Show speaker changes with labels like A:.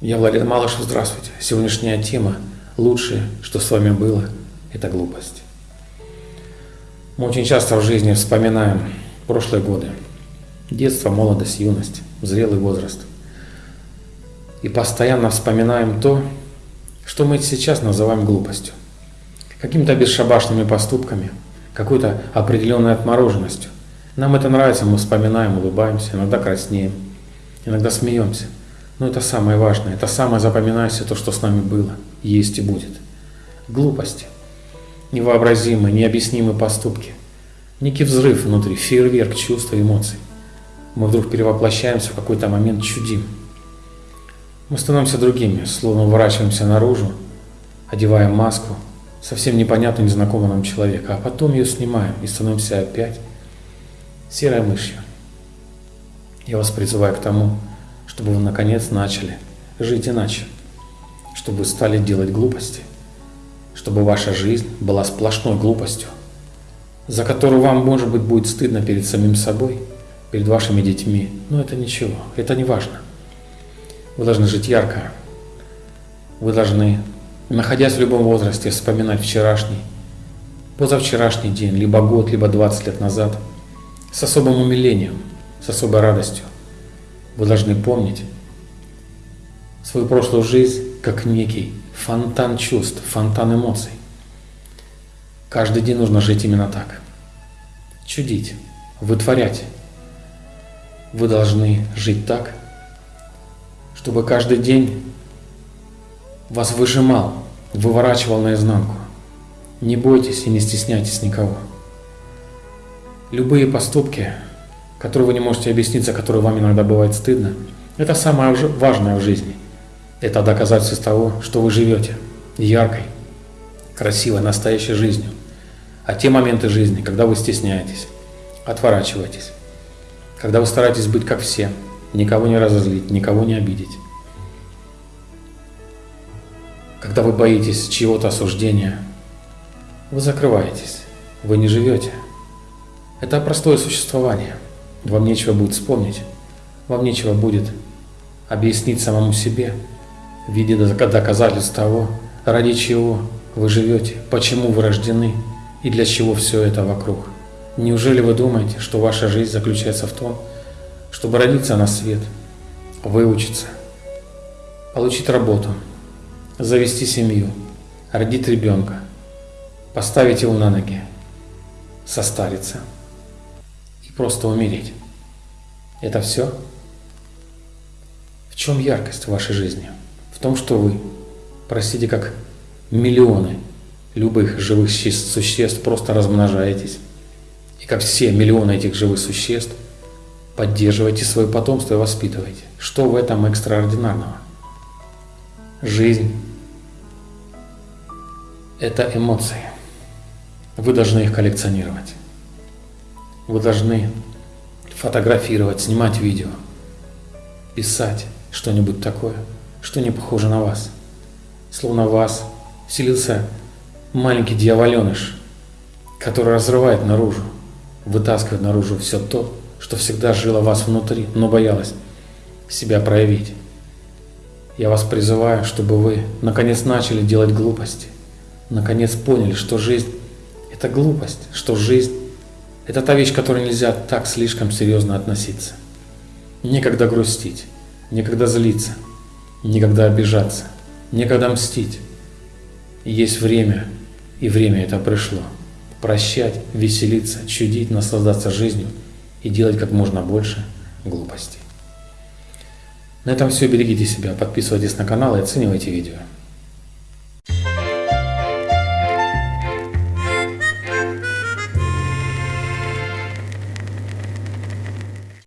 A: Я Владимир Малышев, здравствуйте. Сегодняшняя тема «Лучшее, что с вами было, это глупость». Мы очень часто в жизни вспоминаем прошлые годы. Детство, молодость, юность, зрелый возраст. И постоянно вспоминаем то, что мы сейчас называем глупостью. Какими-то бесшабашными поступками, какой-то определенной отмороженностью. Нам это нравится, мы вспоминаем, улыбаемся, иногда краснеем, иногда смеемся – но это самое важное, это самое запоминающееся то, что с нами было, есть и будет. Глупости, невообразимые, необъяснимые поступки, некий взрыв внутри, фейерверк чувств и эмоций. Мы вдруг перевоплощаемся в какой-то момент, чудим. Мы становимся другими, словно уворачиваемся наружу, одеваем маску, совсем непонятно незнакомого нам человека, а потом ее снимаем и становимся опять серой мышью. Я вас призываю к тому, чтобы вы наконец начали жить иначе, чтобы стали делать глупости, чтобы ваша жизнь была сплошной глупостью, за которую вам, может быть, будет стыдно перед самим собой, перед вашими детьми, но это ничего, это не важно. Вы должны жить ярко, вы должны, находясь в любом возрасте, вспоминать вчерашний, позавчерашний день, либо год, либо 20 лет назад, с особым умилением, с особой радостью. Вы должны помнить свою прошлую жизнь как некий фонтан чувств, фонтан эмоций. Каждый день нужно жить именно так. Чудить, вытворять. Вы должны жить так, чтобы каждый день вас выжимал, выворачивал наизнанку. Не бойтесь и не стесняйтесь никого. Любые поступки которую вы не можете объяснить, за которую вам иногда бывает стыдно, это самое важное в жизни. Это доказательство того, что вы живете яркой, красивой, настоящей жизнью. А те моменты жизни, когда вы стесняетесь, отворачиваетесь, когда вы стараетесь быть как все, никого не разозлить, никого не обидеть, когда вы боитесь чьего-то осуждения, вы закрываетесь, вы не живете. Это простое существование – вам нечего будет вспомнить, вам нечего будет объяснить самому себе в виде доказательств того, ради чего вы живете, почему вы рождены и для чего все это вокруг. Неужели вы думаете, что ваша жизнь заключается в том, чтобы родиться на свет, выучиться, получить работу, завести семью, родить ребенка, поставить его на ноги, состариться – просто умереть. Это все? В чем яркость вашей жизни? В том, что вы, простите, как миллионы любых живых существ просто размножаетесь. И как все миллионы этих живых существ поддерживаете свое потомство и воспитываете. Что в этом экстраординарного? Жизнь – это эмоции. Вы должны их коллекционировать. Вы должны фотографировать, снимать видео, писать что-нибудь такое, что не похоже на вас. Словно в вас вселился маленький дьяволеныш, который разрывает наружу, вытаскивает наружу все то, что всегда жило вас внутри, но боялось себя проявить. Я вас призываю, чтобы вы наконец начали делать глупости, наконец поняли, что жизнь – это глупость, что жизнь это та вещь, к которой нельзя так слишком серьезно относиться. Некогда грустить, некогда злиться, некогда обижаться, некогда мстить. есть время, и время это пришло. Прощать, веселиться, чудить, наслаждаться жизнью и делать как можно больше глупостей. На этом все. Берегите себя, подписывайтесь на канал и оценивайте видео.